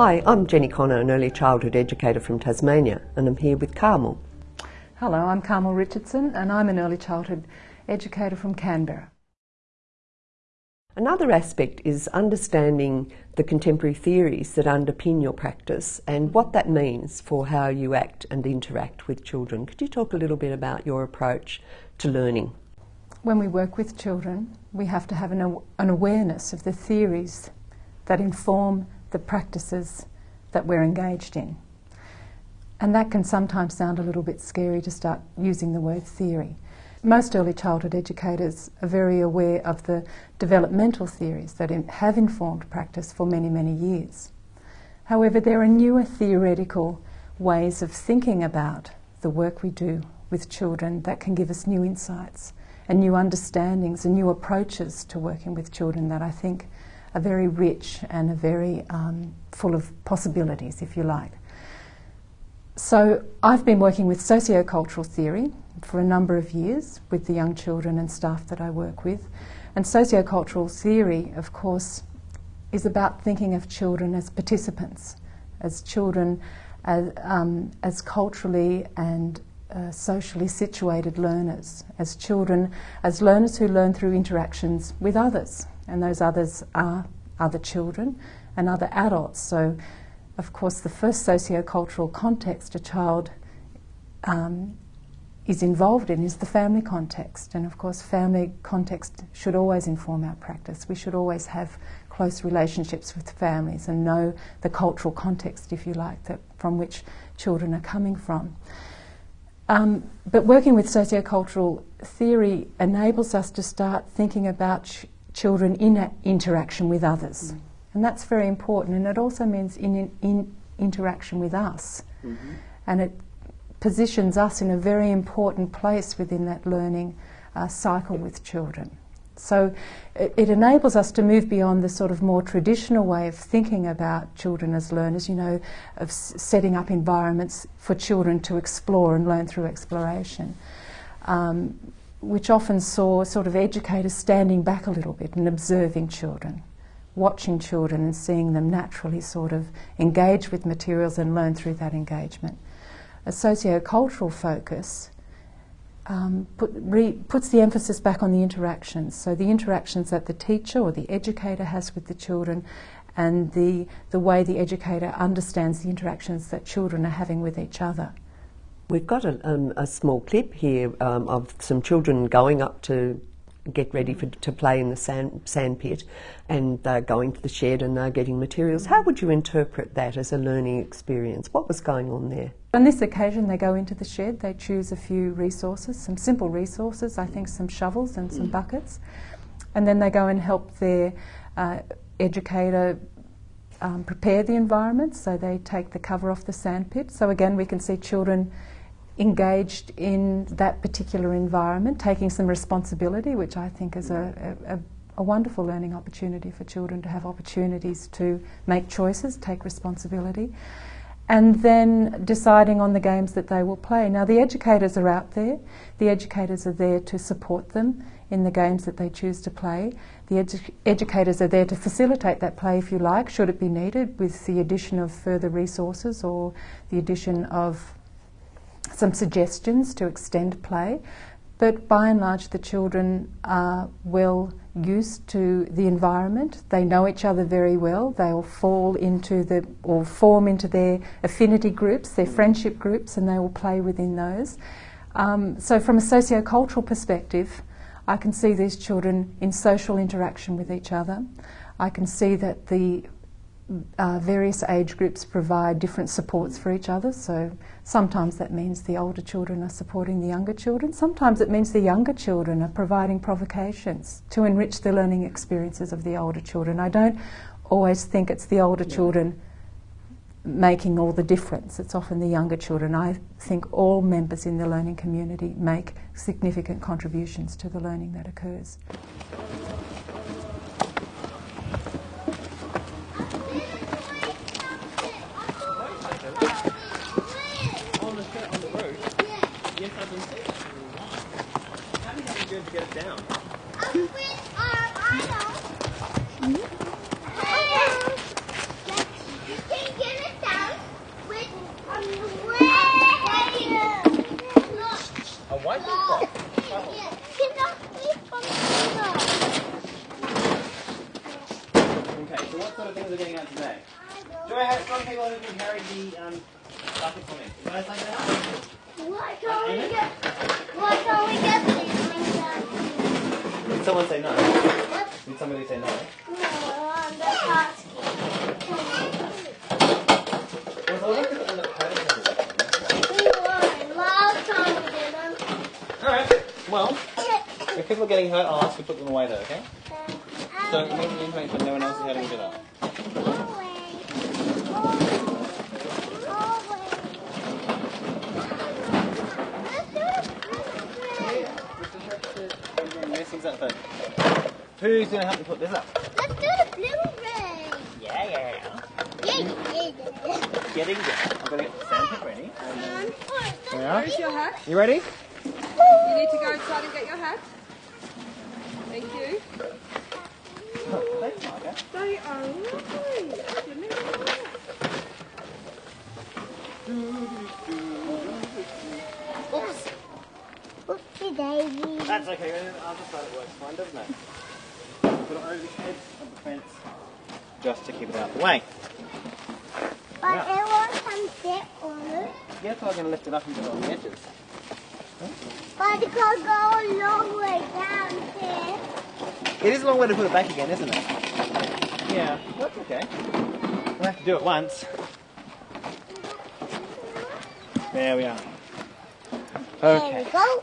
Hi, I'm Jenny Connor, an early childhood educator from Tasmania, and I'm here with Carmel. Hello, I'm Carmel Richardson, and I'm an early childhood educator from Canberra. Another aspect is understanding the contemporary theories that underpin your practice and what that means for how you act and interact with children. Could you talk a little bit about your approach to learning? When we work with children, we have to have an, an awareness of the theories that inform the practices that we're engaged in. And that can sometimes sound a little bit scary to start using the word theory. Most early childhood educators are very aware of the developmental theories that have informed practice for many, many years. However, there are newer theoretical ways of thinking about the work we do with children that can give us new insights and new understandings and new approaches to working with children that I think are very rich and are very um, full of possibilities, if you like. So I've been working with sociocultural theory for a number of years with the young children and staff that I work with. And sociocultural theory, of course, is about thinking of children as participants, as children as, um, as culturally and uh, socially situated learners, as children, as learners who learn through interactions with others. And those others are other children and other adults. So of course, the first socio-cultural context a child um, is involved in is the family context. And of course, family context should always inform our practice. We should always have close relationships with families and know the cultural context, if you like, that from which children are coming from. Um, but working with sociocultural theory enables us to start thinking about children in interaction with others. Mm. And that's very important. And it also means in, in interaction with us. Mm-hmm. And it positions us in a very important place within that learning uh, cycle with children. So it, it, enables us to move beyond the sort of more traditional way of thinking about children as learners, you know, of s- setting up environments for children to explore and learn through exploration, um, which often saw sort of educators standing back a little bit and observing children watching children and seeing them naturally sort of engage with materials and learn through that engagement. A socio-cultural focus um, put, re, puts the emphasis back on the interactions. So the interactions that the teacher or the educator has with the children and the, the way the educator understands the interactions that children are having with each other. We've got a, um, a small clip here um, of some children going up to get ready for, to play in the sand, sand pit and they're going to the shed and they're getting materials. How would you interpret that as a learning experience? What was going on there? On this occasion, they go into the shed, they choose a few resources, some simple resources, I think some shovels and some buckets, and then they go and help their uh, educator um, prepare the environment. So they take the cover off the sand pit. So again, we can see children engaged in that particular environment, taking some responsibility, which I think is a, a, a, wonderful learning opportunity for children to have opportunities to make choices, take responsibility, and then deciding on the games that they will play. Now, the educators are out there, the educators are there to support them in the games that they choose to play. The edu- educators are there to facilitate that play, if you like, should it be needed, with the addition of further resources or the addition of some suggestions to extend play, but by and large, the children are well used to the environment. They know each other very well. They will fall into the or form into their affinity groups, their friendship groups, and they will play within those. Um, so, from a socio-cultural perspective, I can see these children in social interaction with each other. I can see that the uh, various age groups provide different supports for each other. So sometimes that means the older children are supporting the younger children. Sometimes it means the younger children are providing provocations to enrich the learning experiences of the older children. I don't always think it's the older children making all the difference. It's often the younger children. I think all members in the learning community make significant contributions to the learning that occurs. Kids are getting out today? Do I have some people who can carry the um, bucket for me? You guys like that? Why can't we get? Why can't we get these? Did someone say no? What? Did somebody say no? No, on the basket. Well, so look at the pattern. We won. Last time we didn't. Alright, well, if people are getting hurt, I'll ask you to put them away though, okay? So, in the information, no one else is hurting each other. Missing something. Who's gonna help me put this up? Let's do the blue ring. Yeah, yeah, yeah. Yeah, yeah, yeah. Getting there. I'm gonna get the sandpit ready. Um, There we are. Where's your hat? You ready? You need to go inside and get your hat. Thank you. Thanks, Marga. They are lovely. Oops. Oopsie daisy. That's okay. I'll just let it work fine, doesn't it? Put it over the edge of the fence just to keep it out of the way. But it wants some dip on it. Yeah, so I'm going to lift it up and put it on the edges. But it could go a long way down there. It is a long way to put it back again, isn't it? Yeah, that's okay. We'll have to do it once. There we are. There Okay. we go.